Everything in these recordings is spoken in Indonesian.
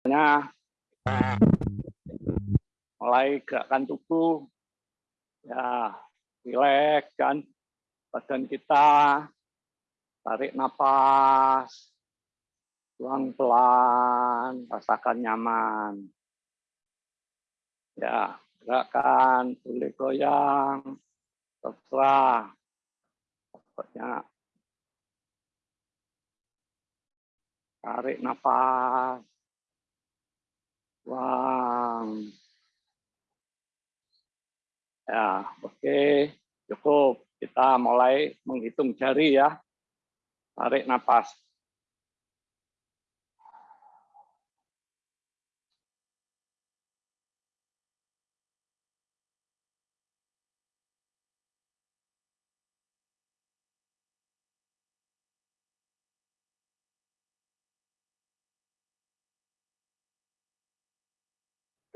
Hanya mulai gerakan tubuh, ya rileks kan badan kita, tarik nafas, buang pelan, rasakan nyaman. Ya, gerakan boleh goyang, terserah. Pokoknya tarik nafas, buang. Ya, oke, cukup. Kita mulai menghitung jari ya. Tarik nafas.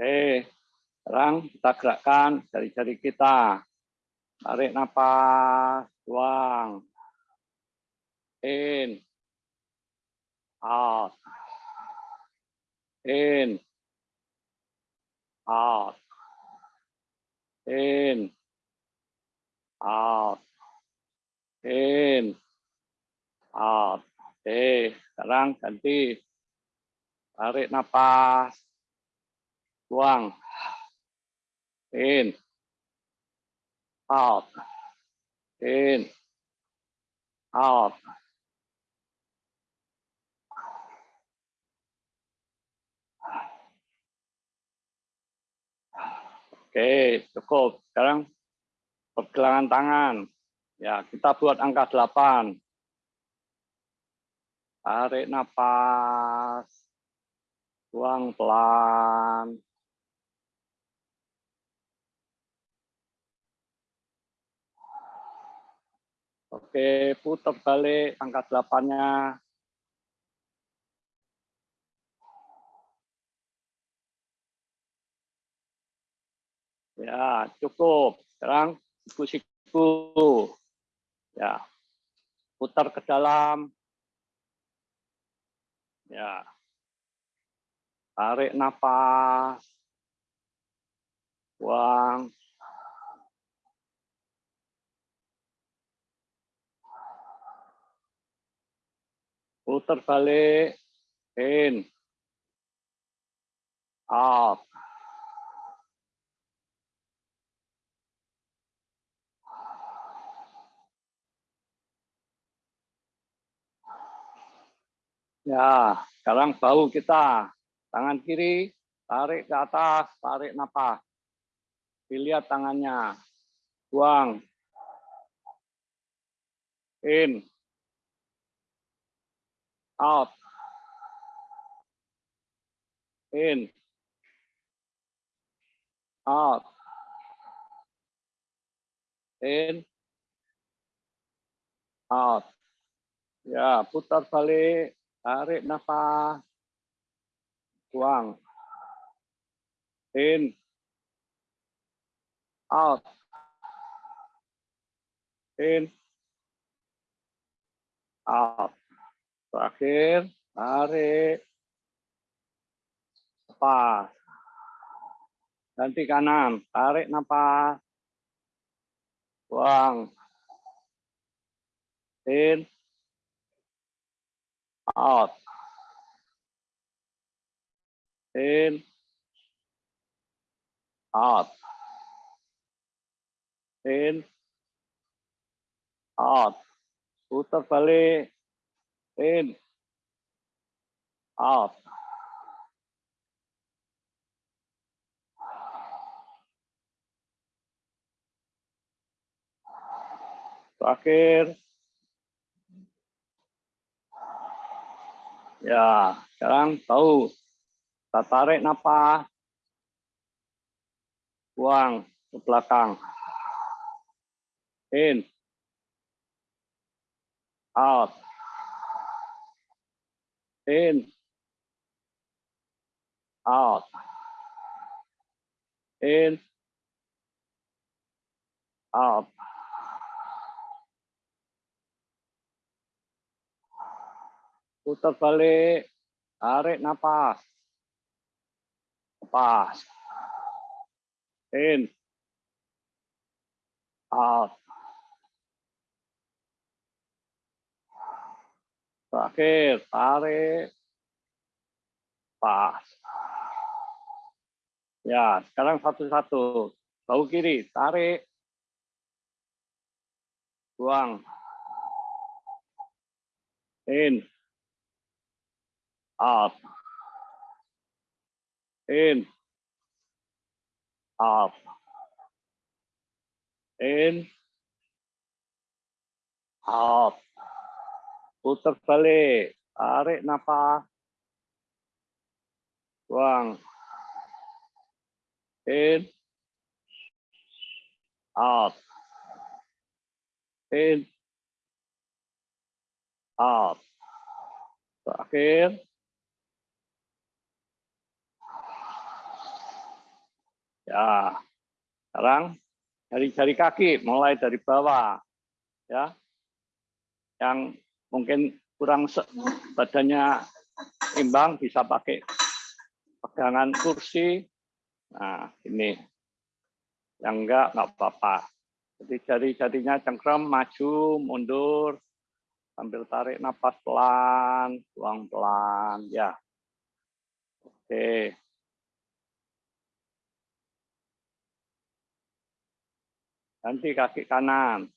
Oke, sekarang kita gerakkan jari-jari kita. Tarik nafas, buang. In. Out. In. Out. In. Out. In. Out. Oke, sekarang ganti. Tarik nafas buang, in, out, in, out. Oke, cukup. Sekarang pergelangan tangan. Ya, kita buat angka 8. Tarik nafas. Buang pelan. Oke, putar balik angka delapannya. Ya, cukup. Sekarang siku-siku. Ya, putar ke dalam. Ya. Tarik nafas. Buang. Putar balik, in, out. Ya, sekarang bau kita. Tangan kiri, tarik ke atas, tarik nafas. Dilihat tangannya. Buang. In out, in, out, in, out. Ya, putar balik, tarik nafas, buang, in, out, in, out. Terakhir, tarik. Lepas. Ganti kanan, tarik nafas. Buang. In. Out. In. Out. In. Out. Putar balik in, out. Terakhir. Ya, sekarang tahu. Kita tarik nafas. Buang ke belakang. In. Out in, out, in, out. Putar balik, tarik nafas, Napas. In. Out. Terakhir, tarik. Pas. Ya, sekarang satu-satu. Bahu kiri, tarik. Buang. In. Out. In. Out. In. Out putar balik, tarik nafas, buang, in, out, in, out. Terakhir, ya, sekarang jari-jari kaki mulai dari bawah, ya, yang mungkin kurang badannya imbang bisa pakai pegangan kursi. Nah, ini. Yang enggak, enggak apa-apa. Jadi jari-jarinya cengkram, maju, mundur, sambil tarik nafas pelan, buang pelan. Ya. Oke. Ganti kaki kanan.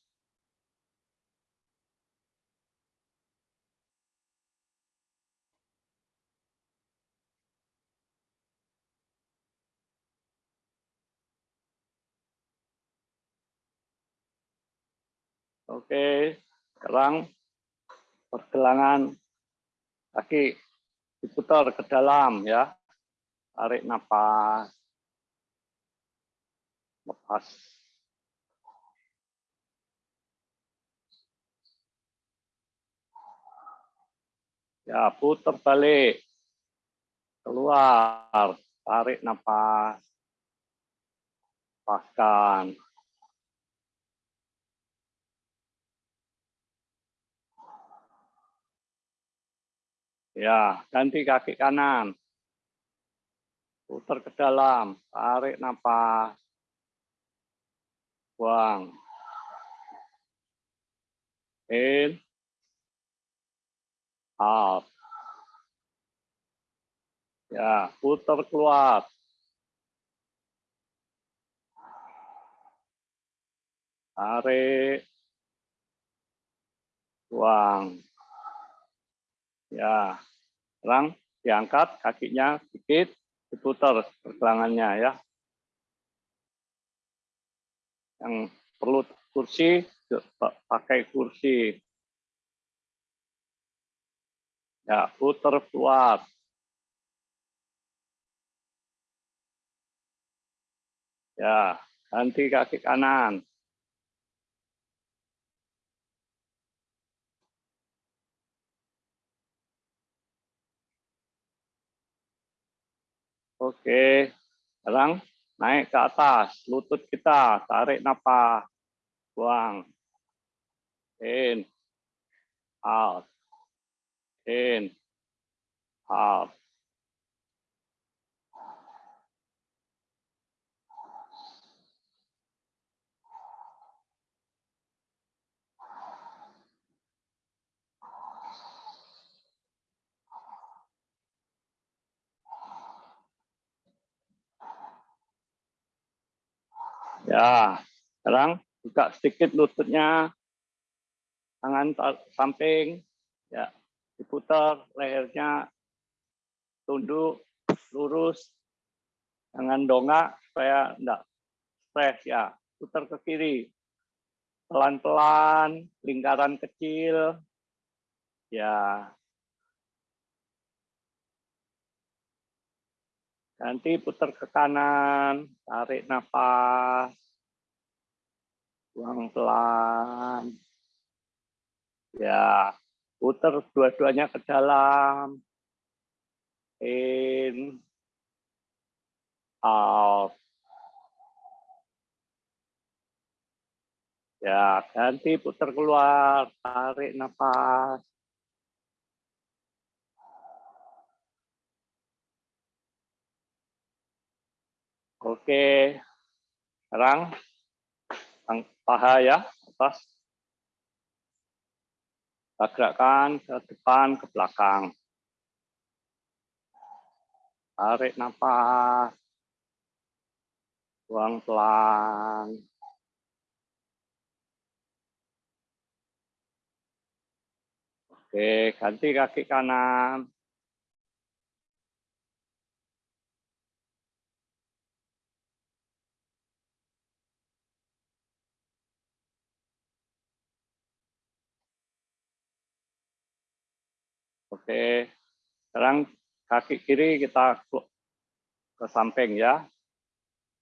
Oke, sekarang pergelangan kaki diputar ke dalam ya. Tarik nafas. Lepas. Ya, putar balik. Keluar, tarik nafas. Lepaskan. Ya, ganti kaki kanan. Putar ke dalam, tarik nafas. Buang. In. Out. Ya, putar keluar. Tarik. Buang. Ya, sekarang diangkat kakinya sedikit, diputar pergelangannya ya. Yang perlu kursi, pakai kursi. Ya, putar keluar. Ya, ganti kaki kanan. Oke, sekarang naik ke atas, lutut kita, tarik nafas, buang, in, out, in, out. Ya, sekarang buka sedikit lututnya, tangan samping, ya diputar lehernya, tunduk, lurus, jangan dongak supaya enggak stres ya. Putar ke kiri, pelan-pelan, lingkaran kecil, ya. Nanti putar ke kanan, tarik nafas, buang pelan. Ya, putar dua-duanya ke dalam. In, out. Ya, ganti putar keluar, tarik nafas. Oke. Sekarang paha ya, atas. Kita gerakkan ke depan, ke belakang. Tarik nafas. Buang pelan. Oke, ganti kaki kanan. Oke, sekarang kaki kiri kita ke samping ya.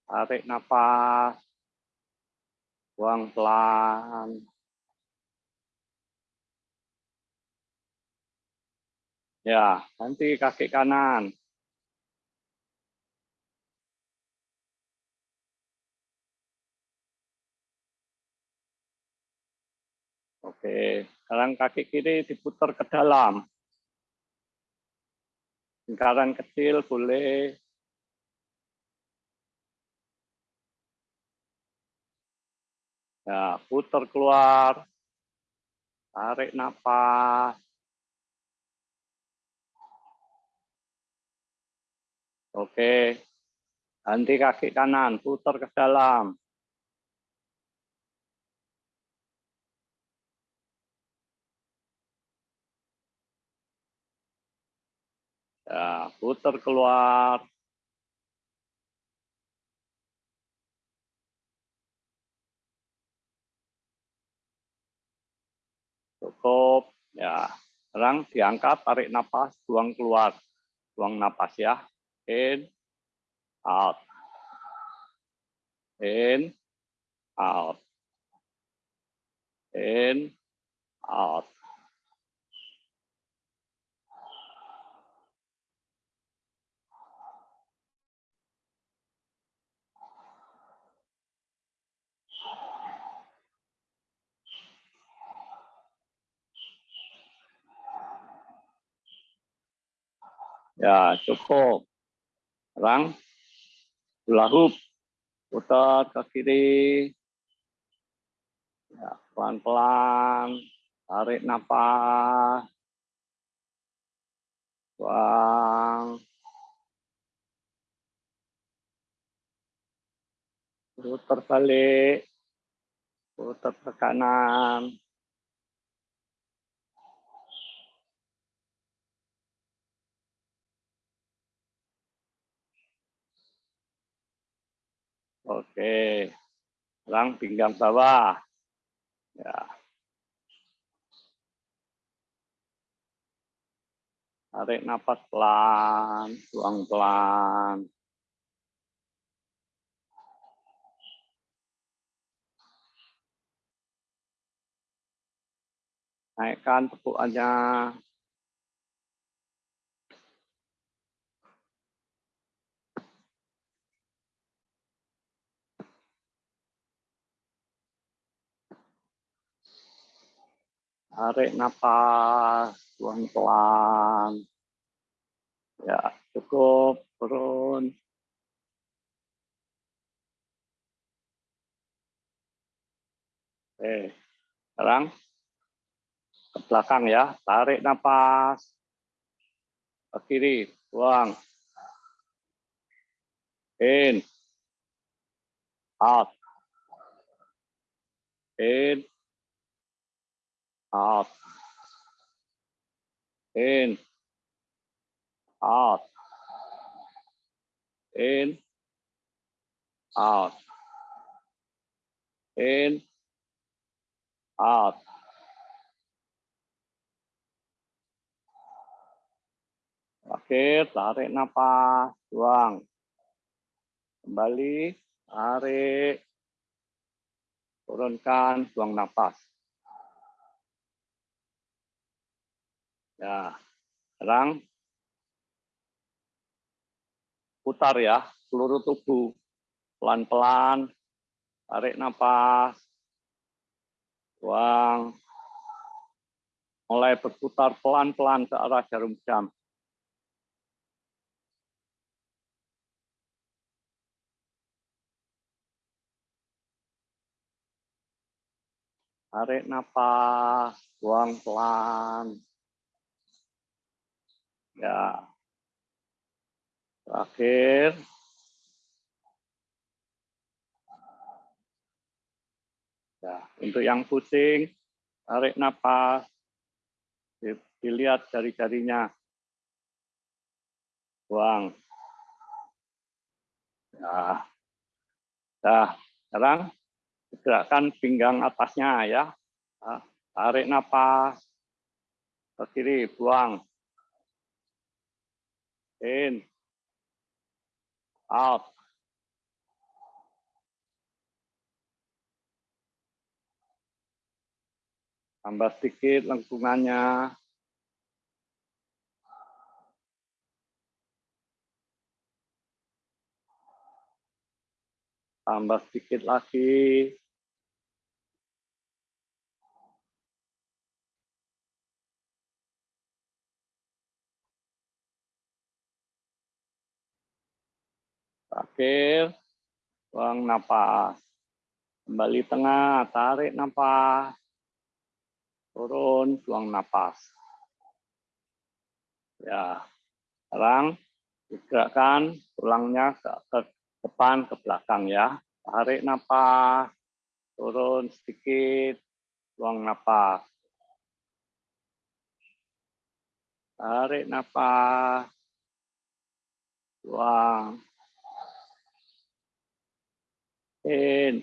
Tarik nafas. Buang pelan. Ya, nanti kaki kanan. Oke, sekarang kaki kiri diputar ke dalam. Lingkaran kecil boleh. Ya, putar keluar. Tarik nafas. Oke. Ganti kaki kanan, putar ke dalam. Ya, putar keluar. Cukup. Ya, sekarang diangkat, tarik nafas, buang keluar. Buang nafas ya. In, out. In, out. In, out. Ya, cukup. Sekarang hula. Putar ke kiri. Ya, pelan-pelan. Tarik nafas. Buang. Putar balik. Putar ke kanan. Oke. Sekarang pinggang bawah. Ya. Tarik nafas pelan, buang pelan. Naikkan tepukannya. Tarik nafas, buang pelan. Ya, cukup, turun. Oke, sekarang ke belakang ya, tarik nafas. Ke kiri, buang. In. Out. In out, in, out, in, out, in, out. Oke, tarik nafas, buang. Kembali, tarik, turunkan, buang nafas. Ya, sekarang putar ya seluruh tubuh. Pelan-pelan tarik nafas buang. Mulai berputar pelan-pelan ke arah jarum jam. Tarik nafas buang pelan. Ya. Terakhir. Ya, untuk yang pusing, tarik nafas. Dilihat jari-jarinya. Buang. Ya. Nah, sekarang Gerakkan pinggang atasnya ya. Tarik nafas. Ke kiri, buang. In. Out. Tambah sedikit lengkungannya. Tambah sedikit lagi. Terakhir, buang napas. Kembali tengah, tarik napas. Turun, buang napas. Ya, sekarang digerakkan tulangnya ke, ke depan, ke belakang ya. Tarik napas, turun sedikit, buang napas. Tarik napas, buang in,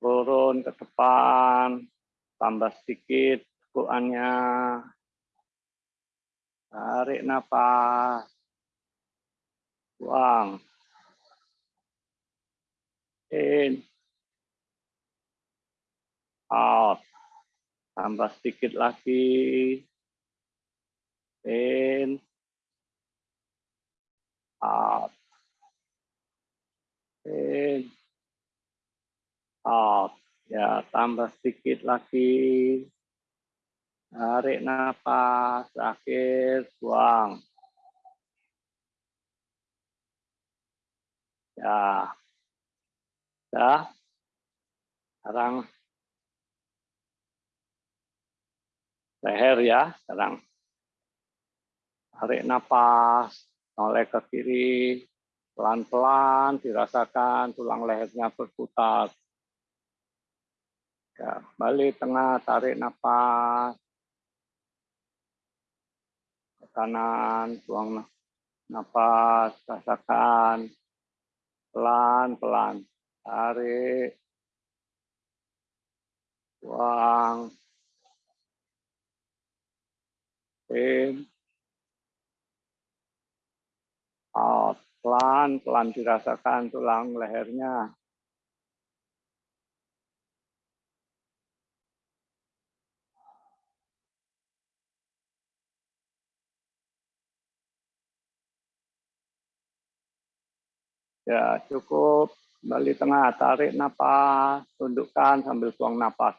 turun ke depan, tambah sedikit tekuannya, tarik nafas, buang, in, out, tambah sedikit lagi, in, out in, out. Ya, tambah sedikit lagi. Tarik nafas, akhir, buang. Ya. Ya. Sekarang leher ya, sekarang. Tarik nafas, noleh ke kiri, Pelan-pelan dirasakan tulang lehernya berputar. Ya, balik tengah, tarik nafas. Kanan, buang nafas, rasakan. Pelan-pelan, tarik. Buang. In. Out pelan-pelan dirasakan tulang lehernya. Ya, cukup. Kembali tengah, tarik napas, tundukkan sambil buang napas.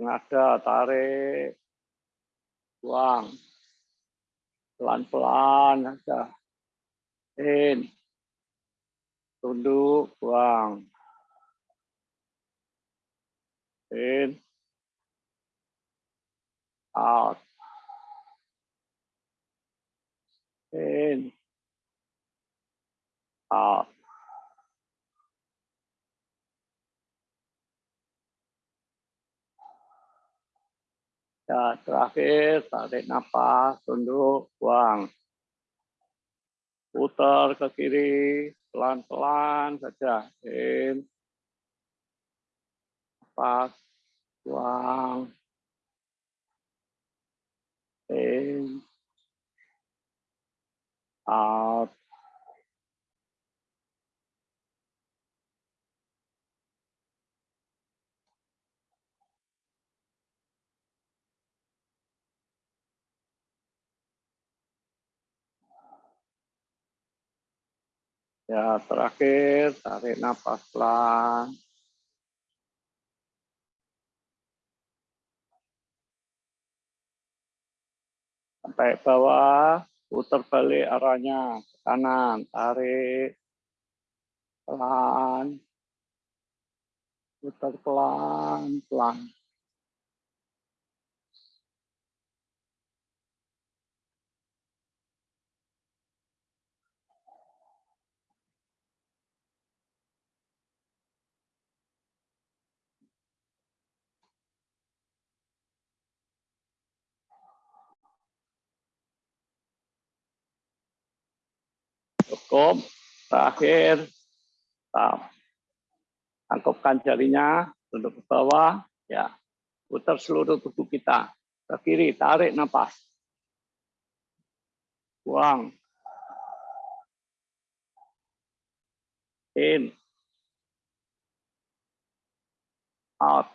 Ngada, tarik, buang pelan-pelan aja. In. Tunduk, buang. In. Out. In. Out. Ya, terakhir tarik nafas, tunduk, buang. Putar ke kiri, pelan-pelan saja. In. Nafas, buang. In. Out. Ya, terakhir tarik nafas pelan. Sampai bawah, putar balik arahnya ke kanan, tarik pelan, Putar pelan-pelan. Cukup. Terakhir, tangkupkan jarinya, tunduk ke bawah, ya, putar seluruh tubuh kita ke kiri, tarik nafas, buang, in, out,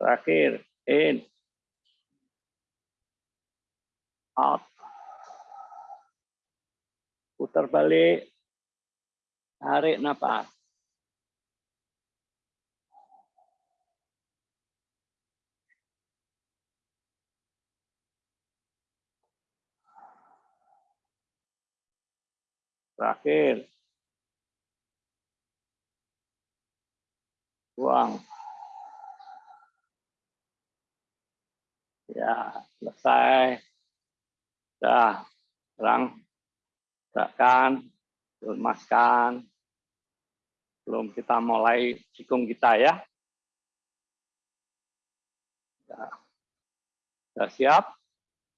terakhir, in, out, putar balik, tarik nafas. Terakhir. Buang. Ya, selesai. Dah, sekarang gerakan, lemaskan. Belum kita mulai jikung kita ya. Sudah siap?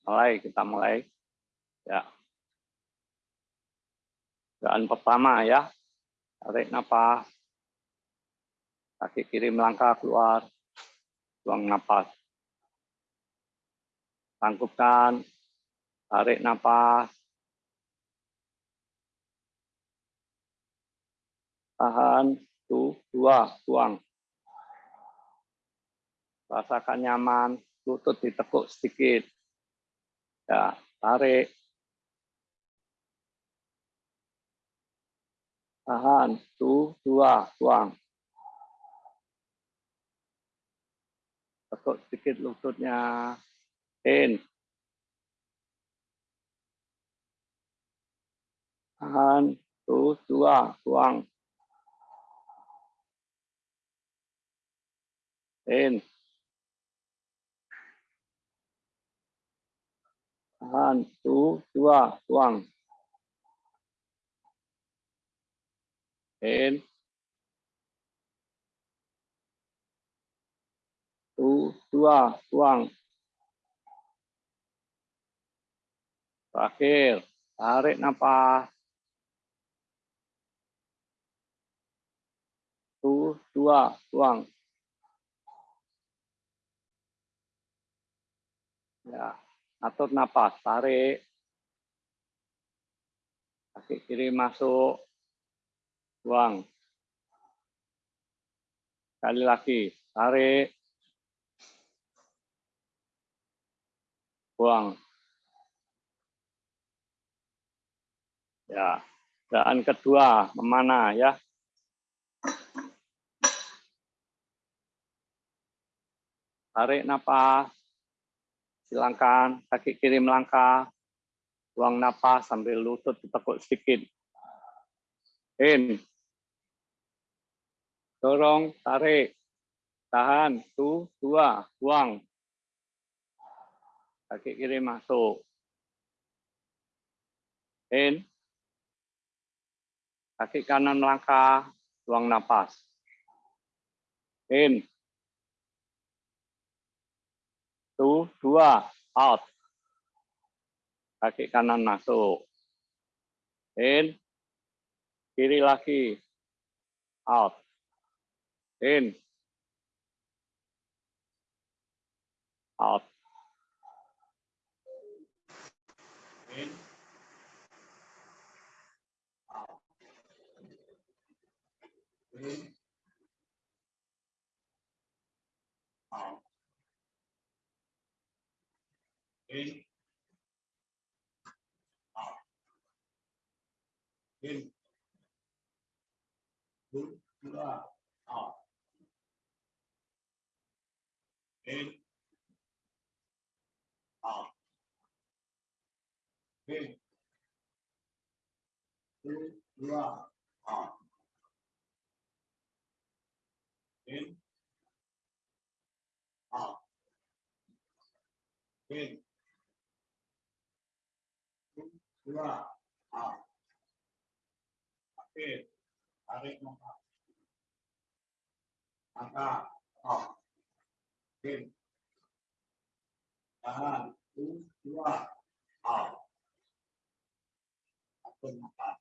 Mulai, kita mulai. Ya. Gerakan pertama ya. Tarik nafas. Kaki kiri melangkah keluar. Buang nafas. Tangkupkan. Tarik nafas. Tahan. Tuh, dua, buang. Rasakan nyaman, lutut ditekuk sedikit. Ya, tarik. tahan, tuh, dua, buang. Tekuk sedikit lututnya, in. Tahan, tuh, dua, buang. In. Tahan, tuh, dua, buang. in tu dua buang terakhir. Tarik nafas. Tu dua buang ya atur nafas tarik kaki kiri masuk buang. Sekali lagi, tarik. Buang. Ya, dan kedua, memana ya? Tarik nafas, silangkan kaki kiri melangkah, buang nafas sambil lutut ditekuk sedikit. In, dorong, tarik, tahan, tu, dua, buang. Kaki kiri masuk. In, kaki kanan melangkah, buang napas. In, tu, dua, out. Kaki kanan masuk. In, kiri lagi, out. In, out, in, out, in, dua in a in dua a oke tarik maka maka a in tahan dua a satu maka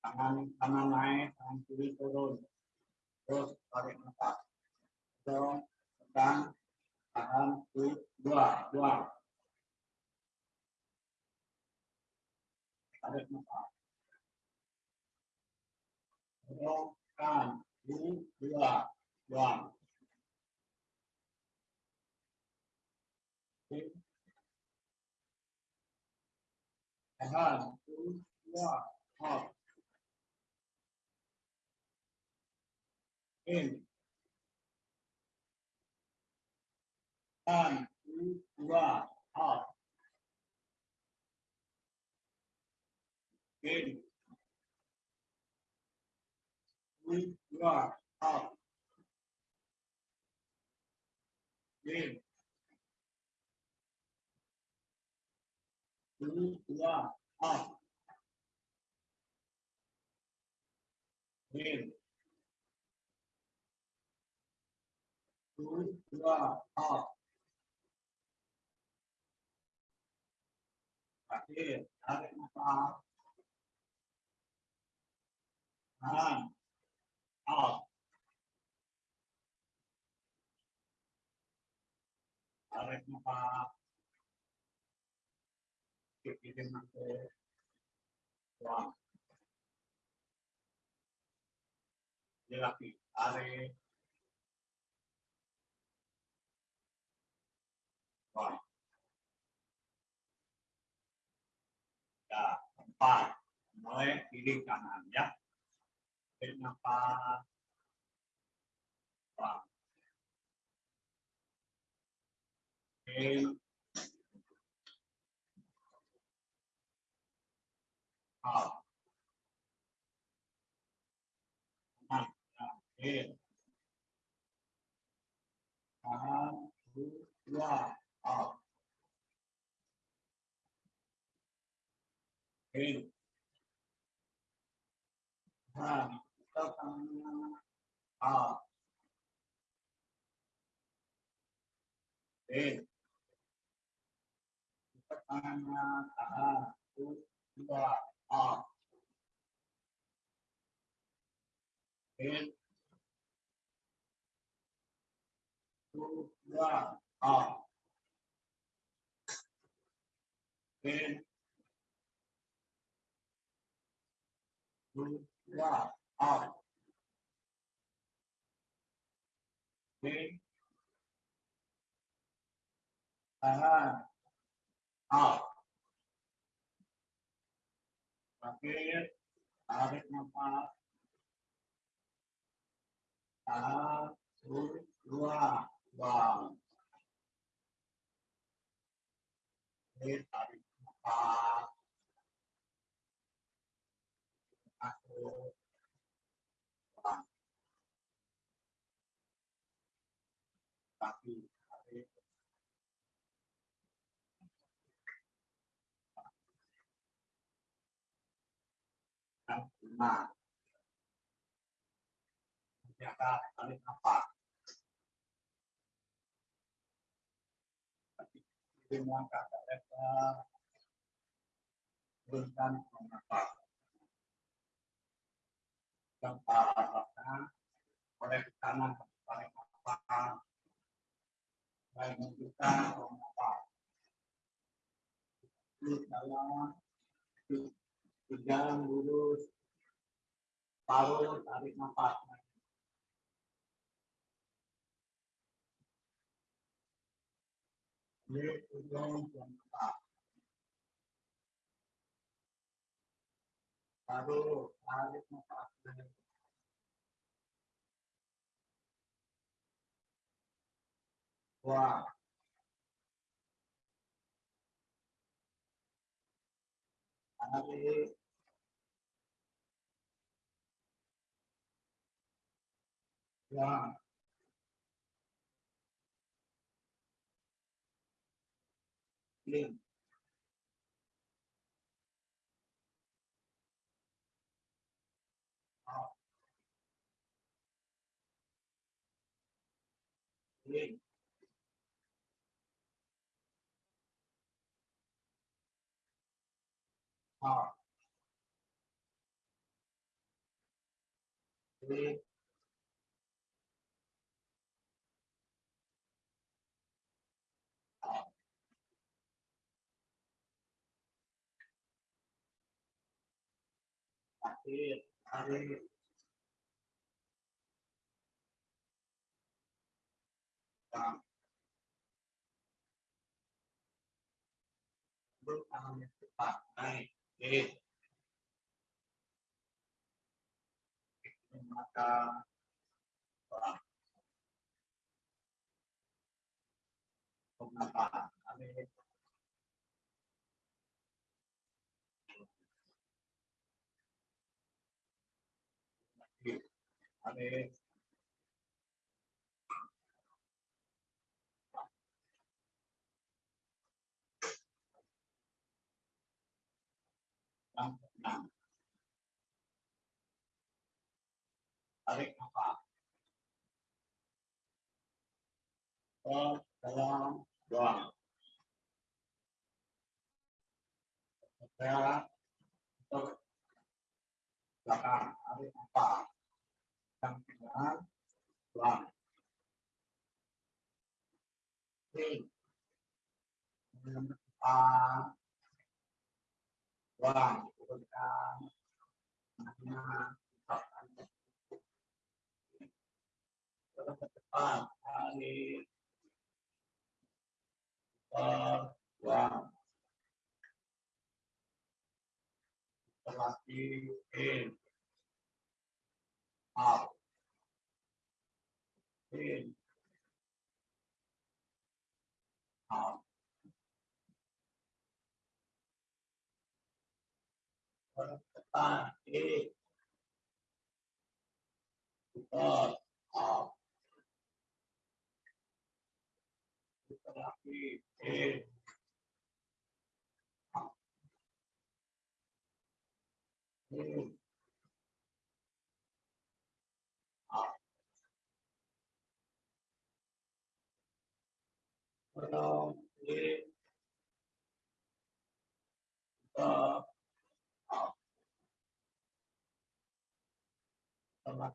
tangan kanan naik tangan kiri turun terus tarik nafas dorong tekan tahan dua dua tarik nafas Dorongkan. Dua. Dua. Tahan. Dua. Out. In. Tahan. Dua. Out. In. We are out. In. We are out. In. We are out. Akhir, tarik nafas. Tahan. out. Tarik nafas. Pikirin aku. Buang. Dia lagi tarik. Buang. Ya, empat. Mulai kiri kanan ya. Tarik nafas. Ya, In. Tahan. Dua. Out. In. Tahan. Tekan. Out. In. Tekannya tahan. Dua. Out. In. Dua. Out. In. Dua. Out. In. Tahan. Out. Akhir. Tarik nafas. Tahan. Dua. Buang. Tarik nafas. Kasih lebar. Turunkan nafas. Yang parahkan oleh kanan tarik nafas. Baik menunjukkan nafas. Di dalam dalam lurus paruh tarik nafas. Baru tarik. Buang. Tarik. Buang. In. Out. In. Out. In. Out. Akhir, tarik. Buang. Duduk tangannya cepat, naik. In. Mata. Buang. Tuang napas. Tarik. Tarik. Yang buang. Saya untuk belakang tarik nafas. Lagi, in. Out. In. Out. Putar, out. Putar lagi, in. Out. In. Out. Belum, in. Putar, out. Putar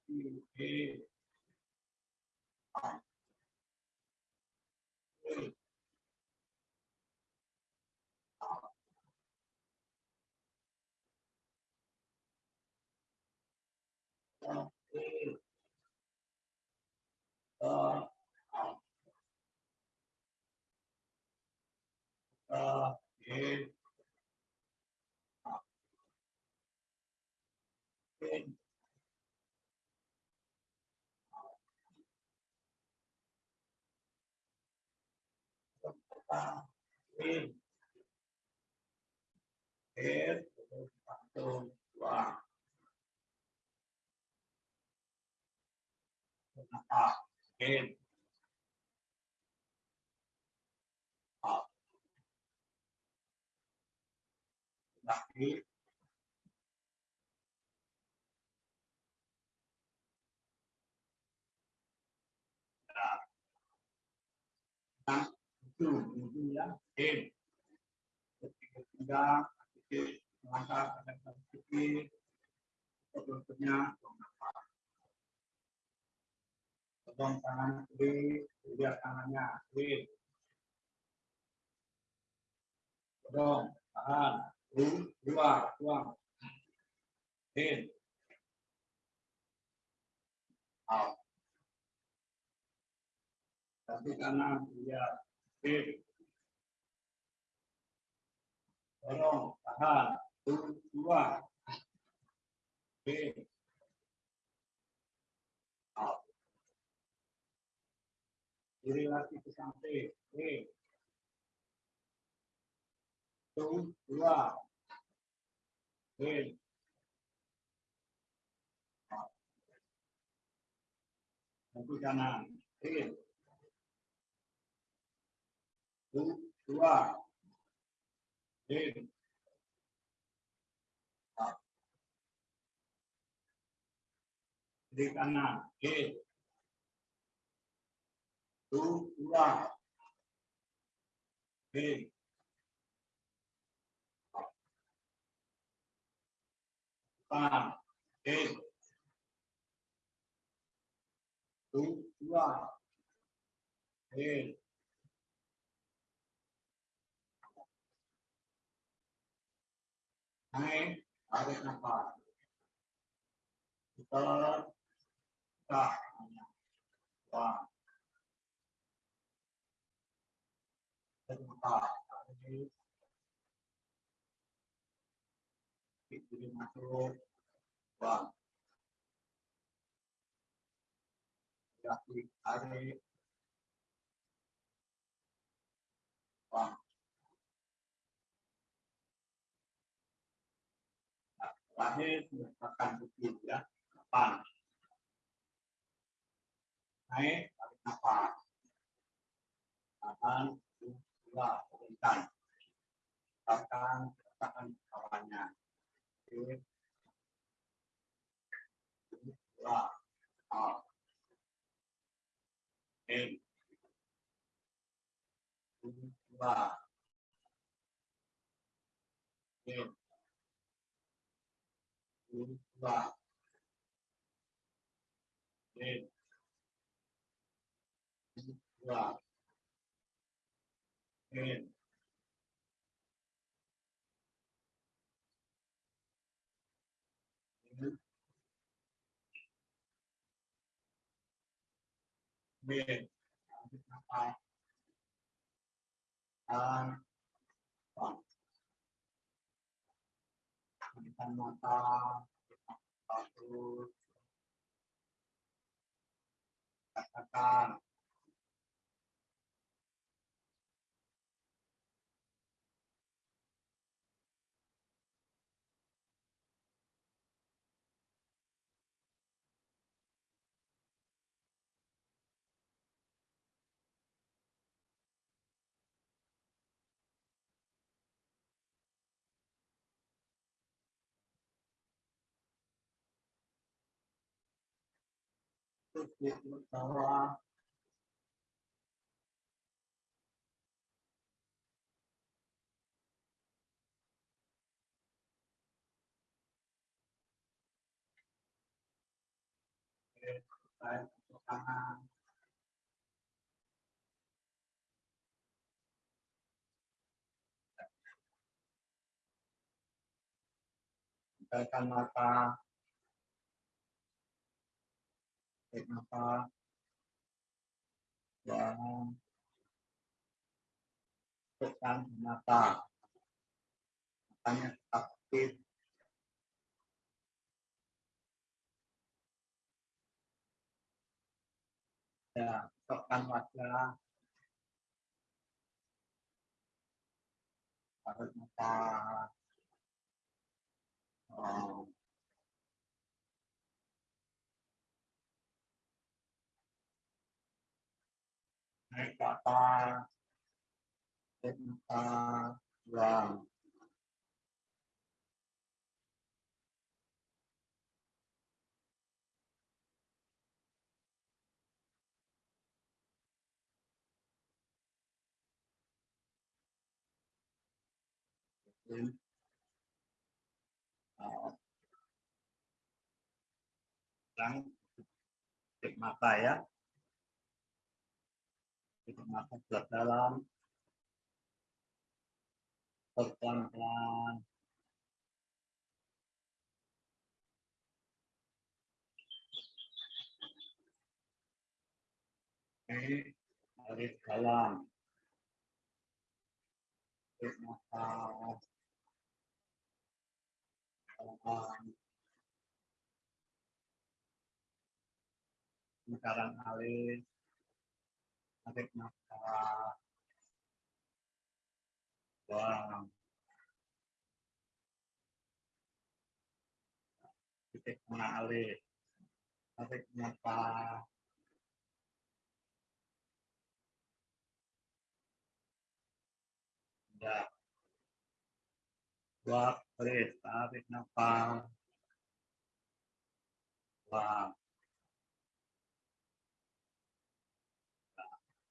lagi, in. Out. In. Out. Putar, in. Putar, itu, itu ya, in. Ketiga, tiga, melangkah nafas. Pegang tangan kiri, lihat tangannya, in. Pegang, tahan, Lu- luar, buang. In. Out. Kaki kanan, lihat, Tolong, tahan, dua, B, out. Kiri lagi ke samping, B, dua, B, Satu kanan, B, satu, dua, oke, kiri kanan, oke. Satu, dua. Oke. Depan, oke. Satu, dua. Oke. Naik, tarik wah. Terbuka, tarik. Kiri masuk. Kaki, tarik. Wah. Terakhir meletakkan bukit ya depan naik tarik nafas. Tahan dua letakkan bawahnya. Oke dua. Dua dua in dua in in in lanjut nafas dan bang Bukan mata. Bagus katakan kanan Tekan mata tarik nafas dan tekan mata. Matanya aktif. Ya tekan wajah tarik nafas oh. Naik ke in out sekarang tutup mata ya tutup mata gelap dalam pelan-pelan tarik dalam. Tarik nafas. alis, tarik nafas, buang. Titik alis, tarik nafas, ya. Buat alis, tarik nafas, buang.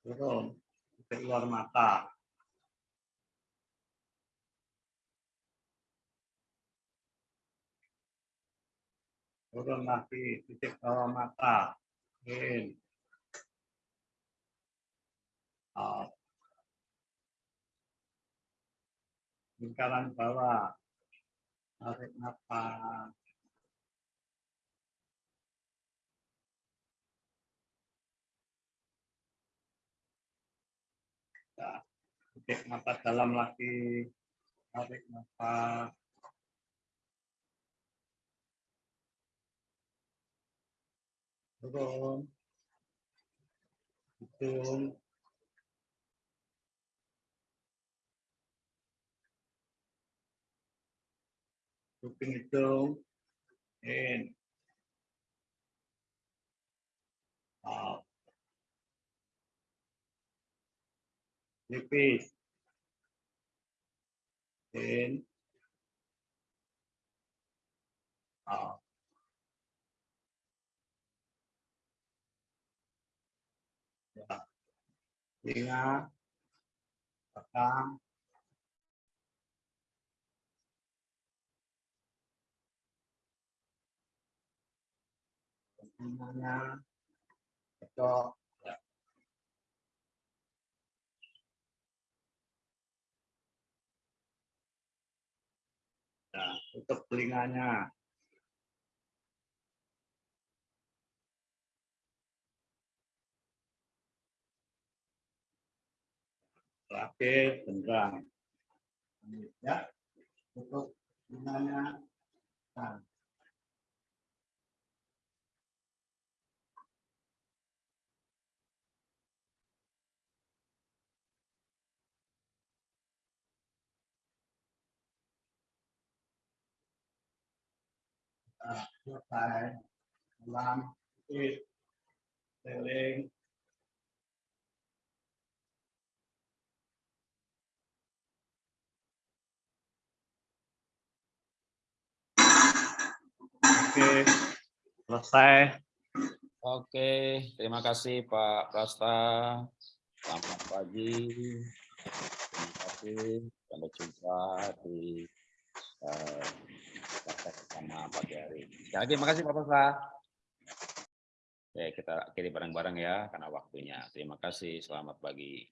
Ke luar mata. Turun lagi, titik bawah mata. In. Out. Lingkaran bawah. Tarik nafas. Ya, titik mata dalam lagi. Tarik nafas. Turun. Hidung. Kuping hidung. In. Out. Nipis. In. Out. Ya. Telinga. Belakang. Telinganya. Cocok. Ya. Tutup telinganya. Terakhir, genggam. Ya, tutup telinganya. Nah, selesai. Dalam, sit, seling, Oke, selesai. Oke, terima kasih Pak Prasta. Selamat pagi. Terima kasih. Sampai jumpa di eh, praktek bersama pagi hari. Sekali lagi, terima kasih Pak Prasta. Oke, kita akhiri bareng-bareng ya, karena waktunya. Terima kasih, selamat pagi.